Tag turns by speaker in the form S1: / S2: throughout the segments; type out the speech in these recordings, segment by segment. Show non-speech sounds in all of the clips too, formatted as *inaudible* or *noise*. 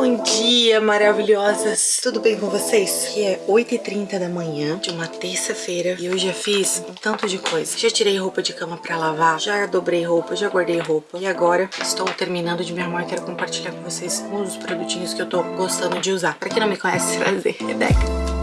S1: Bom dia, maravilhosas! Tudo bem com vocês? Aqui é 8h30 da manhã de uma terça-feira e eu já fiz um tanto de coisa. Já tirei roupa de cama pra lavar, já dobrei roupa, já guardei roupa e agora estou terminando de me arrumar e quero compartilhar com vocês uns dos produtinhos que eu tô gostando de usar. Pra quem não me conhece, *laughs* prazer, Rebeca.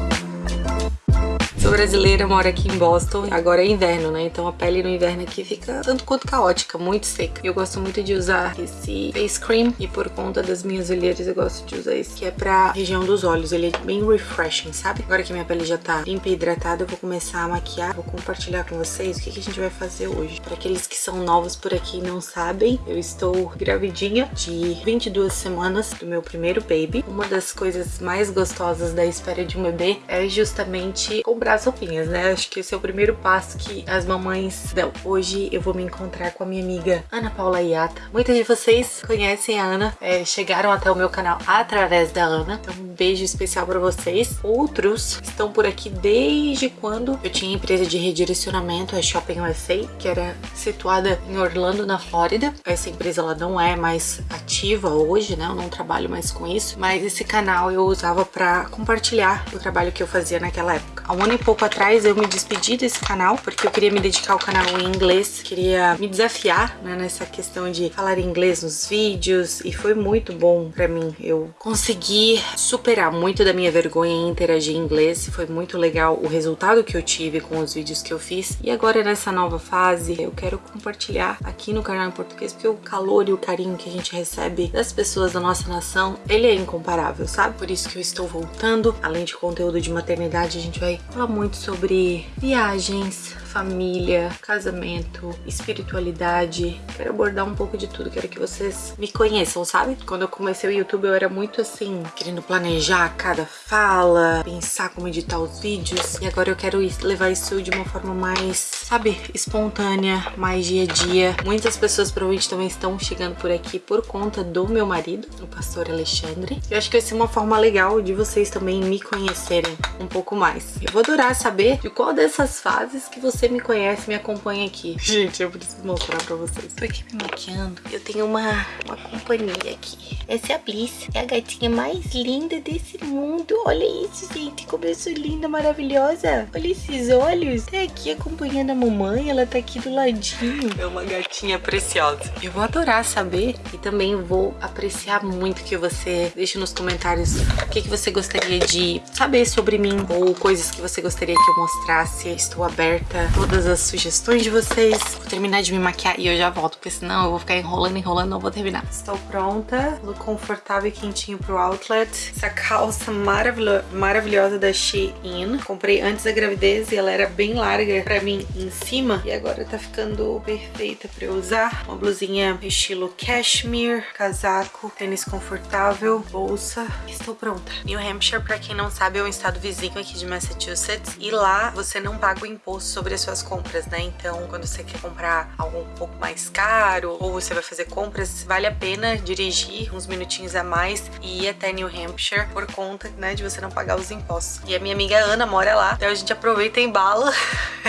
S1: Sou brasileira, moro aqui em Boston. Agora é inverno, né? Então a pele no inverno aqui fica tanto quanto caótica, muito seca. Eu gosto muito de usar esse face cream e por conta das minhas olheiras eu gosto de usar esse que é pra região dos olhos. Ele é bem refreshing, sabe? Agora que minha pele já tá limpa e hidratada, eu vou começar a maquiar. Vou compartilhar com vocês o que, que a gente vai fazer hoje. Para aqueles que são novos por aqui e não sabem, eu estou gravidinha de 22 semanas do meu primeiro baby. Uma das coisas mais gostosas da espera de um bebê é justamente comprar as roupinhas, né? Acho que esse é o primeiro passo que as mamães dão. Hoje eu vou me encontrar com a minha amiga Ana Paula Iata. Muitas de vocês conhecem a Ana, é, chegaram até o meu canal através da Ana. Então um beijo especial pra vocês. Outros estão por aqui desde quando eu tinha empresa de redirecionamento, a Shopping USA, que era situada em Orlando, na Flórida. Essa empresa ela não é mais ativa hoje, né? Eu não trabalho mais com isso, mas esse canal eu usava pra compartilhar o trabalho que eu fazia naquela época. Há um ano e pouco atrás eu me despedi desse canal, porque eu queria me dedicar ao canal em inglês, queria me desafiar né, nessa questão de falar inglês nos vídeos, e foi muito bom pra mim. Eu consegui superar muito da minha vergonha em interagir em inglês, foi muito legal o resultado que eu tive com os vídeos que eu fiz. E agora nessa nova fase, eu quero compartilhar aqui no canal em português, porque o calor e o carinho que a gente recebe das pessoas da nossa nação, ele é incomparável, sabe? Por isso que eu estou voltando, além de conteúdo de maternidade, a gente vai falar muito sobre viagens, família, casamento, espiritualidade. Quero abordar um pouco de tudo, quero que vocês me conheçam, sabe? Quando eu comecei o YouTube eu era muito assim, querendo planejar cada fala, pensar como editar os vídeos. E agora eu quero levar isso de uma forma mais, sabe, espontânea, mais dia a dia. Muitas pessoas provavelmente também estão chegando por aqui por conta do meu marido, o pastor Alexandre. Eu acho que vai ser uma forma legal de vocês também me conhecerem um pouco mais. Eu vou adorar saber de qual dessas fases que você me conhece me acompanha aqui. *laughs* Gente, eu preciso mostrar pra vocês. Tô aqui me maquiando. Eu tenho uma, uma companhia aqui. Essa é a Bliss. É a gatinha mais linda desse mundo. Olha isso, gente. Como eu sou linda, maravilhosa. Olha esses olhos. Tá aqui acompanhando a mamãe. Ela tá aqui do ladinho. É uma gatinha preciosa. Eu vou adorar saber e também vou apreciar muito que você deixe nos comentários o que, que você gostaria de saber sobre mim ou coisas que você gostaria que eu mostrasse. Estou aberta a todas as sugestões de vocês. Vou terminar de me maquiar e eu já volto, porque senão eu vou ficar enrolando, enrolando, não vou terminar. Estou pronta, look confortável e quentinho pro outlet. Essa calça maravilho maravilhosa da Shein. Comprei antes da gravidez e ela era bem larga pra mim em cima. E agora tá ficando perfeita pra eu usar. Uma blusinha estilo cashmere, casaco, tênis confortável, bolsa. Estou pronta. New Hampshire, pra quem não sabe, é um estado vizinho aqui de Massachusetts. E lá você não paga o imposto sobre as suas compras, né? Então, quando você quer comprar algo um pouco mais caro ou você vai fazer compras, vale a pena dirigir uns minutinhos a mais e ir até New Hampshire por conta, né, de você não pagar os impostos. E a minha amiga Ana mora lá, então a gente aproveita em bala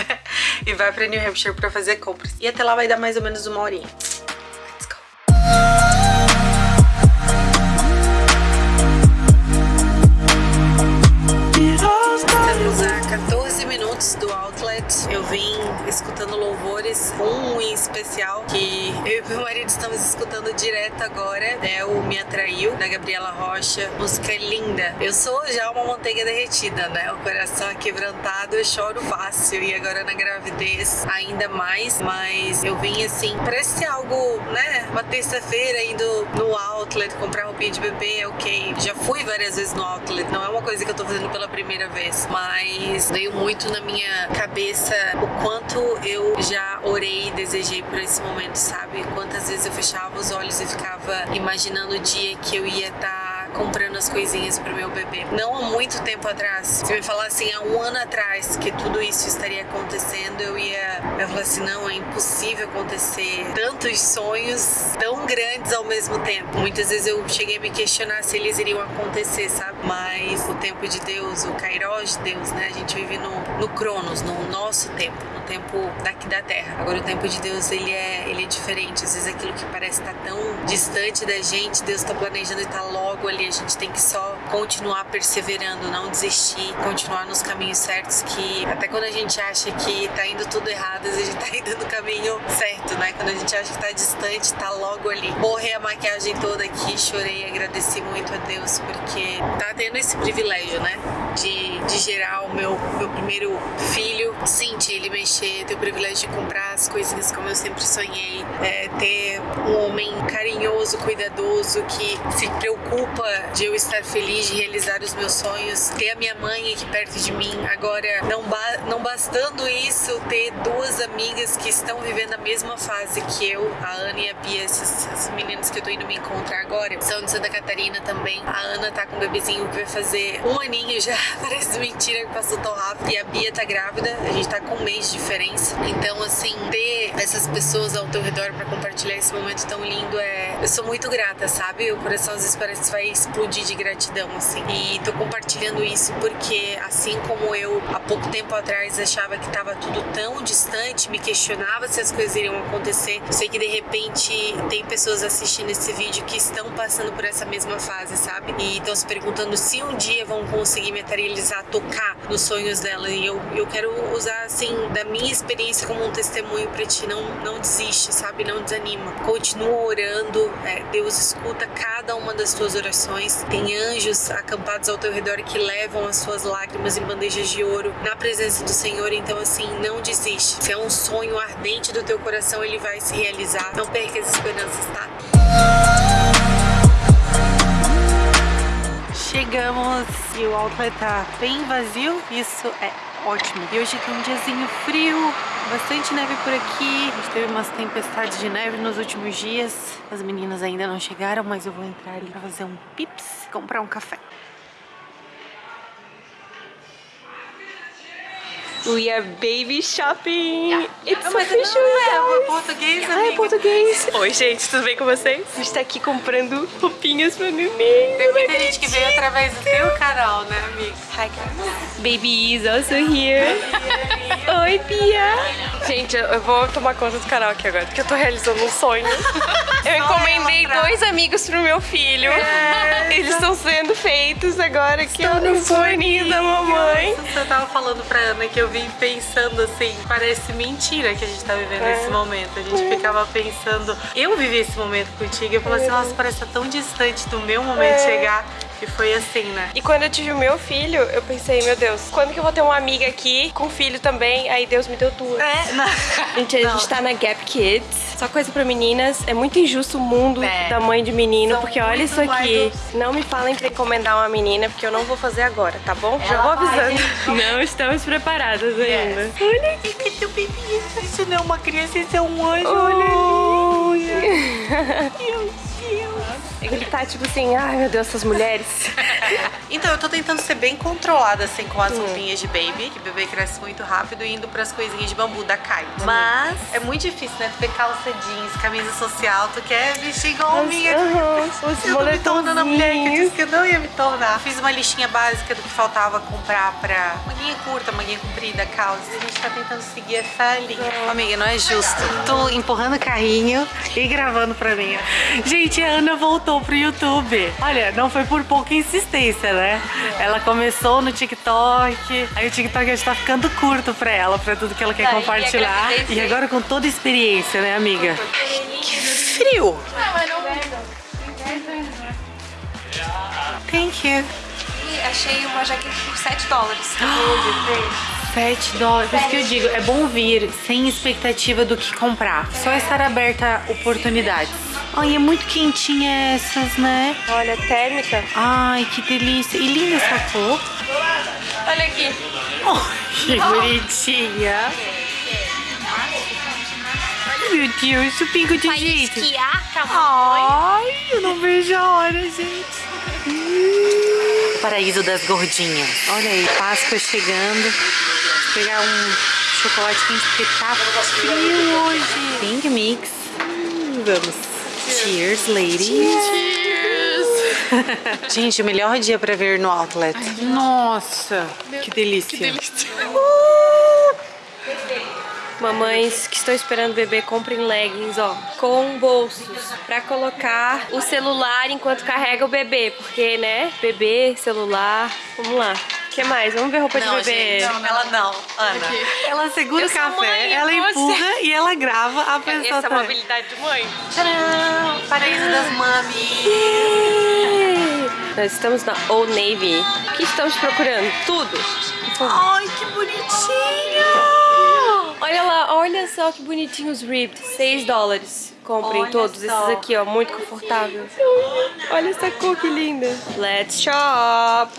S1: *laughs* e vai pra New Hampshire pra fazer compras. E até lá vai dar mais ou menos uma horinha. Do Outlet, eu vim escutando louvores, um em especial que eu e meu marido estamos escutando direto agora, né? O Me Atraiu, da Gabriela Rocha. Música linda. Eu sou já uma manteiga derretida, né? O coração quebrantado, eu choro fácil. E agora na gravidez ainda mais. Mas eu vim assim, parece algo, né? Uma terça-feira indo no Outlet comprar roupinha de bebê, ok. Já fui várias vezes no Outlet, não é uma coisa que eu tô fazendo pela primeira vez. Mas veio muito na minha cabeça o quanto eu já orei e desejei por esse momento, sabe? Quantas vezes eu fechava os olhos e ficava imaginando o dia que eu ia estar tá comprando as coisinhas pro meu bebê. Não há muito tempo atrás, se me falassem há um ano atrás que tudo isso estaria acontecendo, eu ia, eu ia falar assim, não, é impossível acontecer tantos sonhos tão grandes ao mesmo tempo. Muitas vezes eu cheguei a me questionar se eles iriam acontecer, sabe? Mas o tempo de Deus, o Kairos de Deus, né? A gente vive no, no Cronos, no nosso tempo, no tempo daqui da Terra. Agora o tempo de Deus, ele é, ele é diferente. Às vezes aquilo que parece estar tão distante da gente, Deus está planejando e está logo ali. A gente tem que só continuar perseverando, não desistir, continuar nos caminhos certos que até quando a gente acha que tá indo tudo errado, a gente *laughs* tá indo no caminho certo, né? Quando a gente acha que tá distante, tá logo ali. Borrei a maquiagem toda aqui, chorei, agradeci muito a Deus porque tá tendo esse privilégio, né? De, de gerar o meu, meu primeiro filho, sentir ele mexer, ter o privilégio de comprar as coisinhas como eu sempre sonhei, é, ter um homem carinhoso, cuidadoso, que se preocupa de eu estar feliz, de realizar os meus sonhos, ter a minha mãe aqui perto de mim. Agora, não, ba não bastando isso, ter duas amigas que estão vivendo a mesma fase que eu, a Ana e a Bia, essas, essas meninas que eu tô indo me encontrar agora, são de Santa Catarina também. A Ana tá com um bebezinho que vai fazer um aninho já, parece mentira que passou tão rápido. E a Bia tá grávida, a gente tá com um mês de diferença. Então, assim, ter essas pessoas ao teu redor para compartilhar esse momento tão lindo é. Eu sou muito grata, sabe? O coração às vezes parece que vai explodir de gratidão, assim. E tô compartilhando isso porque, assim como eu, há pouco tempo atrás, achava que tava tudo tão distante, me questionava se as coisas iriam acontecer. Sei que de repente tem pessoas assistindo esse vídeo que estão passando por essa mesma fase, sabe? E estão se perguntando se um dia vão conseguir materializar, tocar nos sonhos dela. E eu, eu quero usar, assim, da minha experiência como um testemunho pra ti. Não, não desiste, sabe? Não desanima. Continua orando. É, Deus escuta cada uma das tuas orações. Tem anjos acampados ao teu redor que levam as suas lágrimas em bandejas de ouro na presença do Senhor. Então, assim, não desiste. Se é um sonho ardente do teu coração, ele vai se realizar. Não perca as esperanças, tá? Chegamos e o outlet tá bem vazio, isso é ótimo. E hoje tem um diazinho frio, bastante neve por aqui. A gente teve umas tempestades de neve nos últimos dias. As meninas ainda não chegaram, mas eu vou entrar ali pra fazer um pips e comprar um café.
S2: We are baby shopping. It's
S1: Ah, mas
S2: official.
S1: não é
S2: guys.
S1: português,
S2: Ah, é
S1: amiga.
S2: português. Oi, gente, tudo bem com vocês? A gente tá aqui comprando roupinhas pra neném.
S1: Tem muita gente que veio através do teu canal, né, amiga?
S2: Hi, guys. Baby is also here. Oi, Pia. Gente, eu- eu vou tomar conta do canal aqui agora, porque eu tô realizando um sonho. *laughs* Eu encomendei dois amigos pro meu filho. Eles estão sendo feitos agora aqui no forninho da mamãe.
S1: Você tava falando pra Ana que eu vim pensando assim, parece mentira que a gente tá vivendo
S2: É.
S1: esse momento. A gente ficava pensando, eu vivi esse momento contigo, eu falei assim, nossa, parece tá tão distante do meu momento
S2: É.
S1: chegar. E foi assim, né?
S2: E quando eu tive o meu filho, eu pensei, meu Deus, quando que eu vou ter uma amiga aqui com filho também? Aí Deus me deu duas.
S1: É, não. *laughs*
S2: Gente, a gente tá na Gap Kids. Só coisa pra meninas. É muito injusto o mundo
S1: É.
S2: da mãe de menino,
S1: São
S2: porque olha isso aqui.
S1: mais-
S2: Não me falem pra encomendar uma menina, porque eu não vou fazer agora, tá bom? Já vou avisando. *laughs* Não estamos preparadas ainda.
S1: Olha aqui que teu bebê. Isso não é uma criança, isso é um anjo.
S2: Olha *laughs*
S1: Meu Deus.
S2: Ele tá tipo assim, ai meu Deus, essas mulheres. *laughs*
S1: Então, eu tô tentando ser bem controlada, assim, com as roupinhas de baby, que bebê cresce muito rápido, e indo pras coisinhas de bambu da Kai. Mas é muito difícil, né? Tu ver calça jeans, camisa social, tu quer vestir igual a minha.
S2: Aham, os
S1: Eu tô me tornando a mulher que disse que eu não ia me tornar. Fiz uma listinha básica do que faltava comprar pra manguinha curta, manguinha comprida, calça. E a gente tá tentando seguir essa linha. Amiga, não é justo. Tô empurrando o carrinho e gravando pra mim. Gente, a Ana voltou pro YouTube. Olha, não foi por pouca insistência, né? Ela começou no TikTok. Aí o TikTok já tá ficando curto pra ela, pra tudo que ela quer
S2: Daí,
S1: compartilhar.
S2: agradecer.
S1: E agora com toda a experiência, né, amiga? Que frio! Thank you.
S2: Achei uma jaqueta por 7 dólares. *gasps*
S1: 7 dólares. Por isso que eu digo, é bom vir sem expectativa do que comprar. Só estar aberta a oportunidades. Ai, é muito quentinha essas, né?
S2: Olha, térmica.
S1: Ai, que delícia. E linda essa cor.
S2: Olha aqui.
S1: Oh, *laughs* que bonitinha. Meu Deus, o pingo de jeito.
S2: esquiar,
S1: Ai, eu não vejo a hora, gente. Hum. Paraíso das gordinhas. Olha aí, Páscoa chegando. Vou pegar um chocolate quente porque tá frio hoje. Pink Mix. Vamos. Cheers, ladies.
S2: Cheers!
S1: Gente, o melhor dia pra ver no Outlet. Nossa, que delícia.
S2: Que delícia. Mamães que estão esperando bebê, comprem leggings, ó, com bolsos, pra colocar o celular enquanto carrega o bebê, porque, né, bebê, celular, vamos lá. O que mais? Vamos ver roupa de bebê.
S1: Não, ela não, Ana. Ela segura
S2: Eu
S1: o café,
S2: mãe,
S1: ela
S2: como
S1: empurra e ela grava a pessoa
S2: Essa é a
S1: também.
S2: habilidade de mãe.
S1: Tcharam! Paraíso das mamis.
S2: Nós estamos na Old Navy. O que estamos procurando? Tudo.
S1: Ai, que bonitinho!
S2: Olha lá, olha só que bonitinho os ribbed. 6 dólares. Comprem
S1: Olha
S2: todos
S1: só.
S2: esses aqui, ó. Muito confortável. Olha essa cor que linda. Let's shop.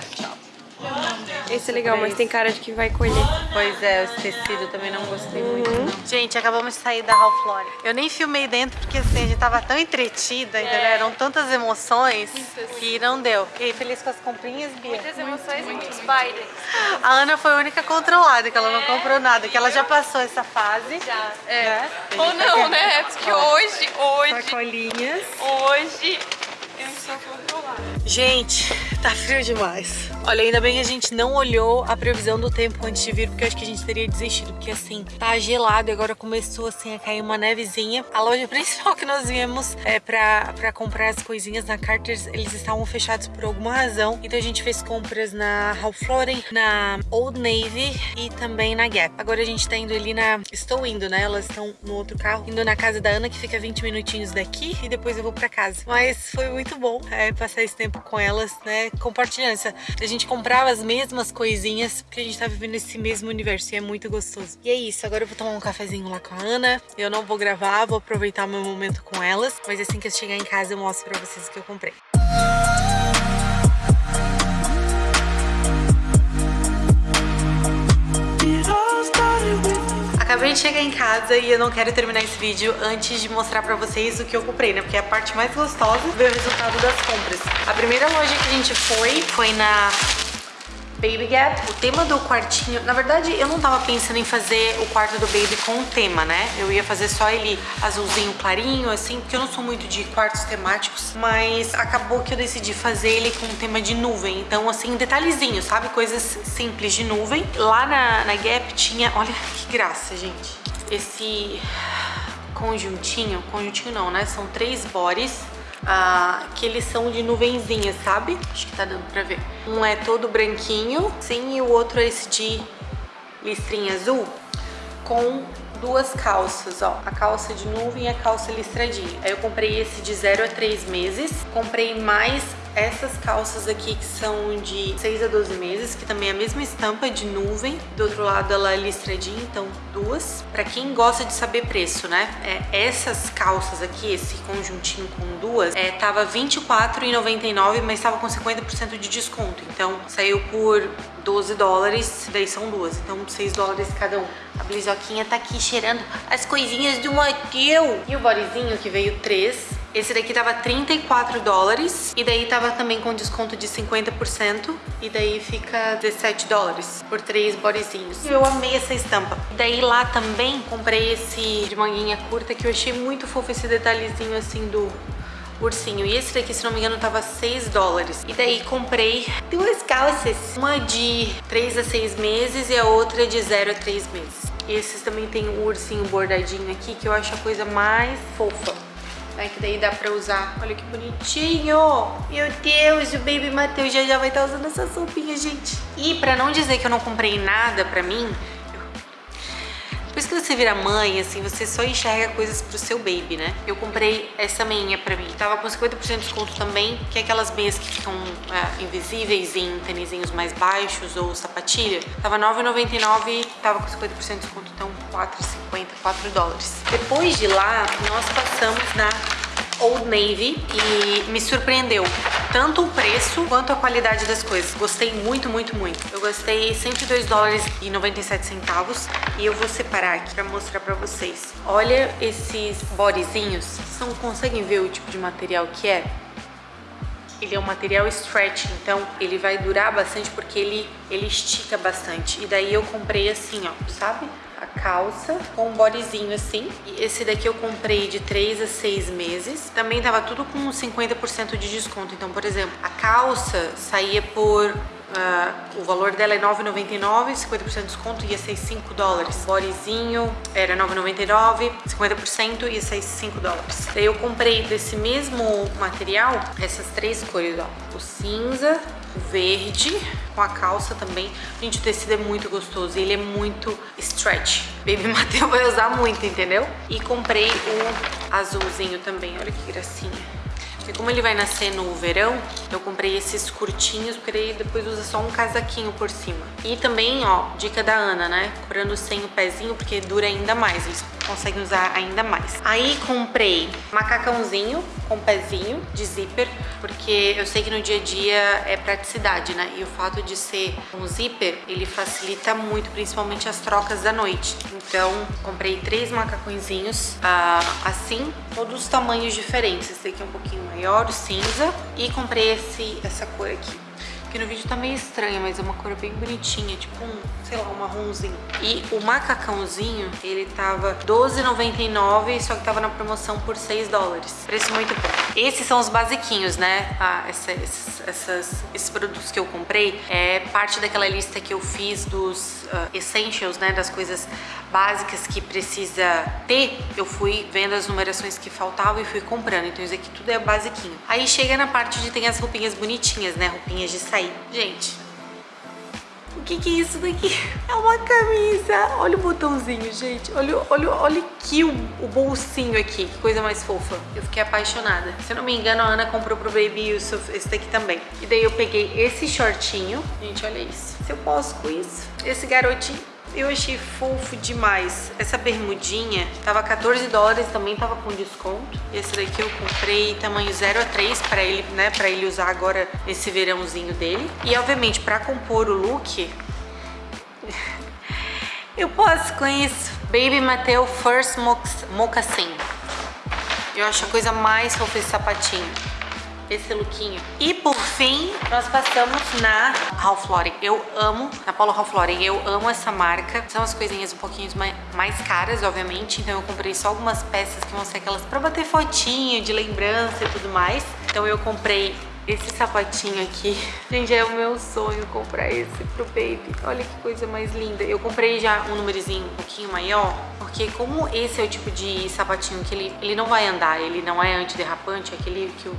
S2: Esse é legal, mas tem cara de que vai colher.
S1: Pois é, esse tecido também não gostei muito. não. Gente, acabamos de sair da Ralph Lauren. Eu nem filmei dentro porque assim, a gente tava tão entretida, entendeu? Eram tantas emoções que não deu. Aí, feliz com as comprinhas, Bia?
S2: Muitas emoções e muitos bailes.
S1: A Ana foi a única controlada, que ela não comprou nada, que ela já passou essa fase.
S2: Já,
S1: é. Né?
S2: Ou não, *laughs* né? Porque hoje, hoje,
S1: Sacolinhas.
S2: hoje, eu sou controlada.
S1: Gente, tá frio demais. Olha, ainda bem que a gente não olhou a previsão do tempo antes de vir, porque eu acho que a gente teria desistido, porque assim, tá gelado e agora começou assim a cair uma nevezinha. A loja principal que nós viemos é pra, pra comprar as coisinhas na Carter's, eles estavam fechados por alguma razão, então a gente fez compras na Ralph Lauren, na Old Navy e também na Gap. Agora a gente tá indo ali na... Estou indo, né? Elas estão no outro carro, indo na casa da Ana, que fica 20 minutinhos daqui, e depois eu vou pra casa. Mas foi muito bom é, passar esse tempo com elas, né? Compartilhando essa... A gente comprava as mesmas coisinhas, porque a gente tá vivendo esse mesmo universo e é muito gostoso. E é isso, agora eu vou tomar um cafezinho lá com a Ana. Eu não vou gravar, vou aproveitar meu momento com elas, mas assim que eu chegar em casa eu mostro pra vocês o que eu comprei. Acabei de chegar em casa e eu não quero terminar esse vídeo antes de mostrar pra vocês o que eu comprei, né? Porque é a parte mais gostosa ver o resultado das compras. A primeira loja que a gente foi, foi na Baby Gap. O tema do quartinho, na verdade eu não tava pensando em fazer o quarto do Baby com tema, né? Eu ia fazer só ele azulzinho clarinho, assim, porque eu não sou muito de quartos temáticos, mas acabou que eu decidi fazer ele com tema de nuvem. Então, assim, detalhezinho, sabe? Coisas simples de nuvem. Lá na, na Gap tinha, olha que graça, gente. Esse conjuntinho, conjuntinho não, né? São três bodies ah, que eles são de nuvenzinhas, sabe? Acho que tá dando pra ver. Um é todo branquinho, sim, e o outro é esse de listrinha azul, com duas calças, ó. A calça de nuvem e a calça listradinha. Aí eu comprei esse de 0 a 3 meses. Comprei mais essas calças aqui que são de 6 a 12 meses, que também é a mesma estampa de nuvem. Do outro lado ela é listradinha, então duas. Pra quem gosta de saber preço, né? É, essas calças aqui, esse conjuntinho com duas, é, tava R$24,99, mas tava com 50% de desconto. Então saiu por 12 dólares, daí são duas, então 6 dólares cada um. A blizoquinha tá aqui cheirando as coisinhas do motel. E o bodyzinho que veio três. Esse daqui tava 34 dólares e daí tava também com desconto de 50% e daí fica 17 dólares por três bodyzinhos. Eu amei essa estampa. E daí lá também comprei esse de manguinha curta que eu achei muito fofo esse detalhezinho assim do ursinho. E esse daqui, se não me engano, tava 6 dólares. E daí comprei duas calças. Uma de 3 a 6 meses e a outra de 0 a 3 meses. E esses também tem o ursinho bordadinho aqui, que eu acho a coisa mais fofa. Aí que daí dá pra usar. Olha que bonitinho! Meu Deus, o Baby Matheus já já vai estar usando essa roupinha, gente. E pra não dizer que eu não comprei nada pra mim, depois que você vira mãe, assim, você só enxerga coisas pro seu baby, né? Eu comprei essa meinha pra mim. Tava com 50% de desconto também, que é aquelas meias que ficam é, invisíveis em tênisinhos mais baixos ou sapatilha. Tava R$ 9,99 e tava com 50% de desconto, então R$ 4,50, 4 dólares. Depois de lá, nós passamos na Old Navy e me surpreendeu tanto o preço quanto a qualidade das coisas. Gostei muito, muito, muito. Eu gostei 102 dólares e 97 centavos e eu vou separar aqui pra mostrar pra vocês. Olha esses bodyzinhos. Vocês não conseguem ver o tipo de material que é? ele é um material stretch, então ele vai durar bastante porque ele, ele estica bastante. E daí eu comprei assim, ó, sabe? A calça com um bodyzinho assim. E esse daqui eu comprei de 3 a 6 meses. Também tava tudo com 50% de desconto. Então, por exemplo, a calça saía por Uh, o valor dela é 9,99, 50% de desconto ia ser 5 dólares. O bodyzinho era 9,99, 50% ia ser 5 dólares. Daí eu comprei desse mesmo material, essas três cores, ó. O cinza, verde, com a calça também. Gente, o tecido é muito gostoso e ele é muito stretch. Baby *laughs* Mateu vai usar muito, entendeu? E comprei o azulzinho também, olha que gracinha. Porque como ele vai nascer no verão, eu comprei esses curtinhos, porque daí depois usa só um casaquinho por cima. E também, ó, dica da Ana, né? Comprando sem o pezinho, porque dura ainda mais, eles conseguem usar ainda mais. Aí comprei macacãozinho com pezinho de zíper, porque eu sei que no dia a dia é praticidade, né? E o fato de ser um zíper, ele facilita muito, principalmente as trocas da noite. Então, comprei três macacõezinhos, uh, assim, todos os tamanhos diferentes. Esse aqui é um pouquinho maior, o cinza. E comprei esse, essa cor aqui. Que no vídeo tá meio estranha, mas é uma cor bem bonitinha, tipo um, sei lá, um marronzinho. E o macacãozinho, ele tava R$12,99, só que tava na promoção por 6 dólares. Preço muito bom. Esses são os basiquinhos, né? Ah, esses, essas, esses produtos que eu comprei é parte daquela lista que eu fiz dos uh, essentials, né? Das coisas básicas que precisa ter. Eu fui vendo as numerações que faltavam e fui comprando. Então isso aqui tudo é basiquinho. Aí chega na parte de tem as roupinhas bonitinhas, né? Roupinhas de sair. Gente, o que, que é isso daqui? É uma camisa. Olha o botãozinho, gente. Olha, olha, olha aqui o, o, bolsinho aqui. Que coisa mais fofa. Eu fiquei apaixonada. Se eu não me engano, a Ana comprou pro Baby Yusuf esse daqui também. E daí eu peguei esse shortinho. Gente, olha isso. Se eu posso com isso. Esse garotinho eu achei fofo demais. Essa bermudinha tava 14 dólares, também tava com desconto. Esse daqui eu comprei tamanho 0 a 3 para ele, né, para ele usar agora nesse verãozinho dele. E obviamente para compor o look, *laughs* eu posso com isso. Baby Mateo First Mocassin. Eu acho a coisa mais fofa esse sapatinho esse lookinho. E por fim, nós passamos na Ralph Lauren. Eu amo, na Paulo Ralph Lauren, eu amo essa marca. São as coisinhas um pouquinho mais caras, obviamente, então eu comprei só algumas peças que vão ser aquelas pra bater fotinho, de lembrança e tudo mais. Então eu comprei esse sapatinho aqui. Gente, é o meu sonho comprar esse pro baby. Olha que coisa mais linda. Eu comprei já um númerozinho um pouquinho maior, porque como esse é o tipo de sapatinho que ele, ele não vai andar, ele não é antiderrapante, é aquele que o,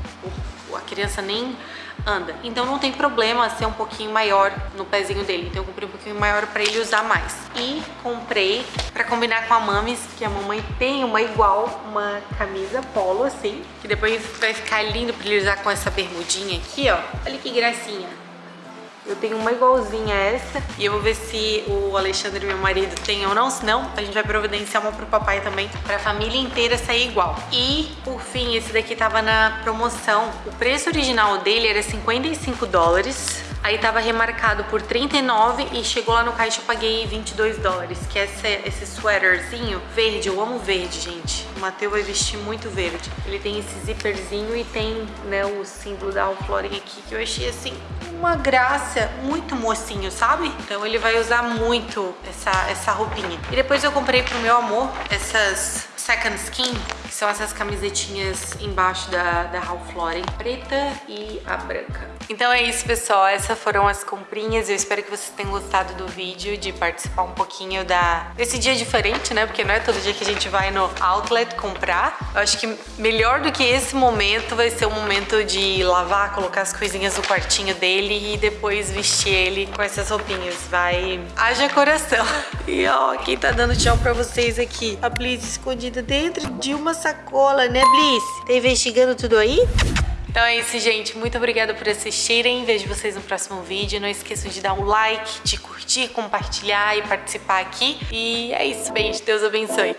S1: o, a criança nem anda. Então não tem problema ser um pouquinho maior no pezinho dele. Então eu comprei um pouquinho maior pra ele usar mais. E comprei pra combinar com a Mamis, que a mamãe tem uma igual, uma camisa polo assim, que depois vai ficar lindo pra ele usar com essa bermudinha aqui, ó. Olha que gracinha. Eu tenho uma igualzinha a essa e eu vou ver se o Alexandre, meu marido, tem ou não. Se não, a gente vai providenciar uma pro papai também, pra família inteira sair igual. E, por fim, esse daqui tava na promoção. O preço original dele era 55 dólares. Aí tava remarcado por 39 e chegou lá no caixa eu paguei 22 dólares, que é esse, esse sweaterzinho verde. Eu amo verde, gente. O Matheus vai vestir muito verde. Ele tem esse zíperzinho e tem, né, o símbolo da Ralph aqui, que eu achei, assim, uma graça, muito mocinho, sabe? Então ele vai usar muito essa, essa roupinha. E depois eu comprei pro meu amor essas Second Skin, que são essas camisetinhas embaixo da, da Ralph Lauren, preta e a branca. Então é isso, pessoal. Essas foram as comprinhas. Eu espero que vocês tenham gostado do vídeo, de participar um pouquinho da... desse dia diferente, né? Porque não é todo dia que a gente vai no outlet comprar. Eu acho que melhor do que esse momento vai ser o momento de lavar, colocar as coisinhas no quartinho dele e depois vestir ele com essas roupinhas. Vai... Haja coração. *laughs* E ó, quem tá dando tchau pra vocês aqui? A Bliss escondida dentro de uma sacola, né, Bliss? Tá investigando tudo aí? Então é isso, gente. Muito obrigada por assistirem. Vejo vocês no próximo vídeo. Não esqueçam de dar um like, de curtir, compartilhar e participar aqui. E é isso. Beijo. Deus abençoe.